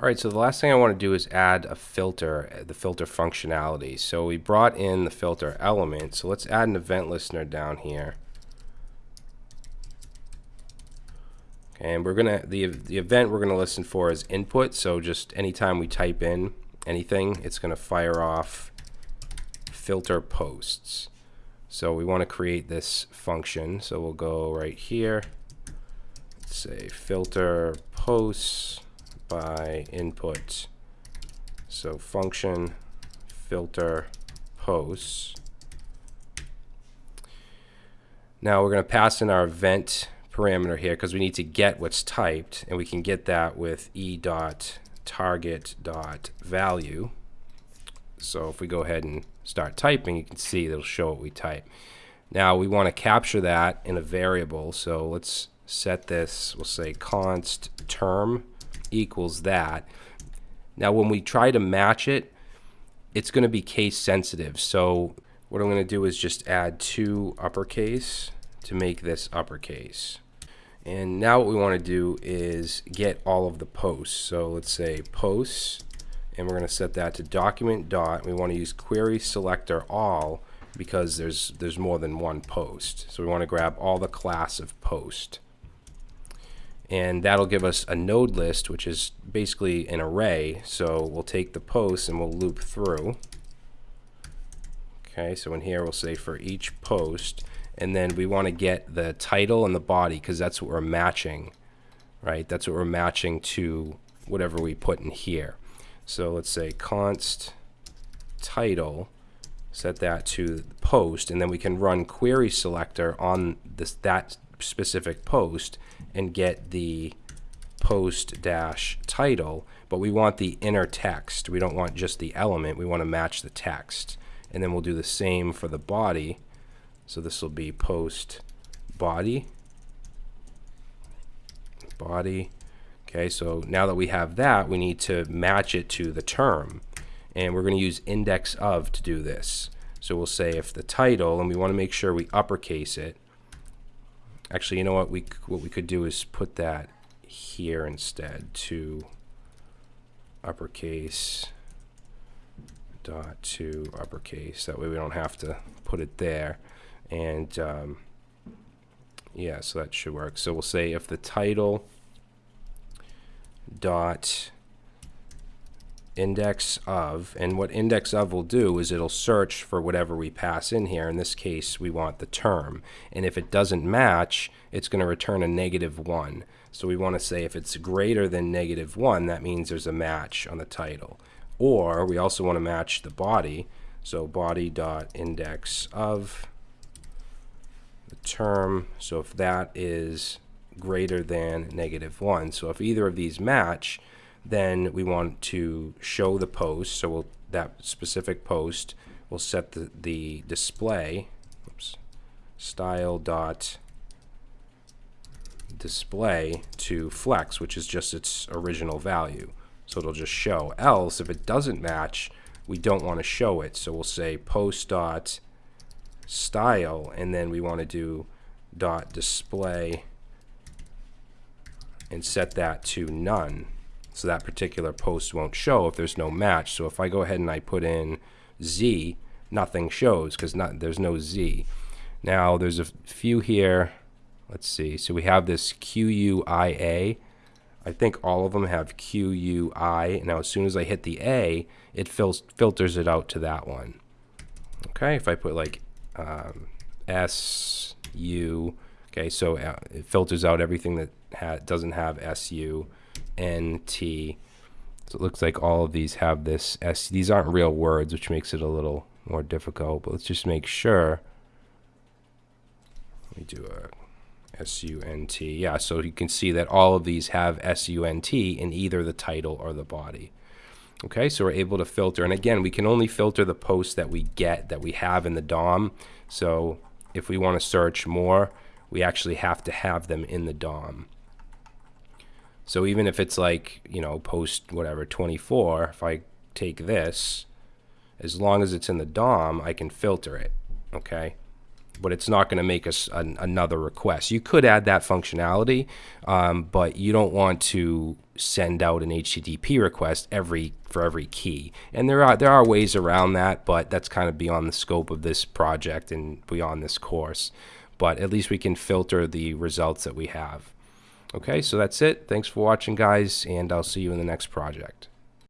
All right, so the last thing I want to do is add a filter, the filter functionality. So we brought in the filter element. So let's add an event listener down here. And we're gonna the the event we're gonna listen for is input. So just anytime we type in anything, it's gonna fire off filter posts. So we want to create this function. So we'll go right here. Let's say filter posts by input. So function filter posts. Now we're going to pass in our event parameter here because we need to get what's typed and we can get that with e dot target dot value so if we go ahead and start typing you can see it'll show what we type now we want to capture that in a variable so let's set this we'll say const term equals that now when we try to match it it's going to be case sensitive so what I'm going to do is just add to uppercase to make this uppercase and now what we want to do is get all of the posts. So let's say posts, and we're going to set that to document dot. We want to use query selector all because there's there's more than one post. So we want to grab all the class of post. And that'll give us a node list, which is basically an array. So we'll take the posts and we'll loop through. Okay, so in here we'll say for each post, and then we want to get the title and the body because that's what we're matching right that's what we're matching to whatever we put in here so let's say const title set that to post and then we can run query selector on this that specific post and get the post dash title but we want the inner text we don't want just the element we want to match the text and then we'll do the same for the body so this will be post body. Body. Okay, so now that we have that, we need to match it to the term. And we're going to use index of to do this. So we'll say if the title, and we want to make sure we uppercase it. Actually, you know what? We what we could do is put that here instead to uppercase dot to uppercase. That way we don't have to put it there. And um, yeah so that should work. So we'll say if the title dot index of and what index of will do is it'll search for whatever we pass in here in this case we want the term and if it doesn't match it's going to return a negative one so we want to say if it's greater than negative one that means there's a match on the title or we also want to match the body so body dot index of the term. So if that is greater than negative 1. So if either of these match, then we want to show the post. So we'll, that specific post will set the, the display oops, style dot display to flex, which is just its original value. So it'll just show. Else, if it doesn't match, we don't want to show it. So we'll say post dot style and then we want to do dot display and set that to none so that particular post won't show if there's no match. So if I go ahead and I put in Z nothing shows because not there's no Z. Now there's a few here. Let's see. So we have this QUIA I think all of them have QUI now as soon as I hit the A it fil filters it out to that one. Okay if I put like um, S U. Okay, so uh, it filters out everything that ha doesn't have S U, N T. So it looks like all of these have this S. These aren't real words, which makes it a little more difficult. But let's just make sure. Let me do a S U N T. Yeah, so you can see that all of these have S U N T in either the title or the body. Okay, so we're able to filter. And again, we can only filter the posts that we get, that we have in the DOM. So if we want to search more, we actually have to have them in the DOM. So even if it's like, you know, post whatever 24, if I take this, as long as it's in the DOM, I can filter it. Okay. but it's not going to make us an, another request. You could add that functionality, um, but you don't want to send out an HTTP request every for every key. And there are there are ways around that, but that's kind of beyond the scope of this project and beyond this course. But at least we can filter the results that we have. Okay, so that's it. Thanks for watching, guys, and I'll see you in the next project.